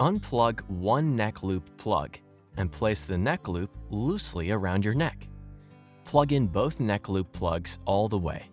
Unplug one neck loop plug and place the neck loop loosely around your neck. Plug in both neck loop plugs all the way.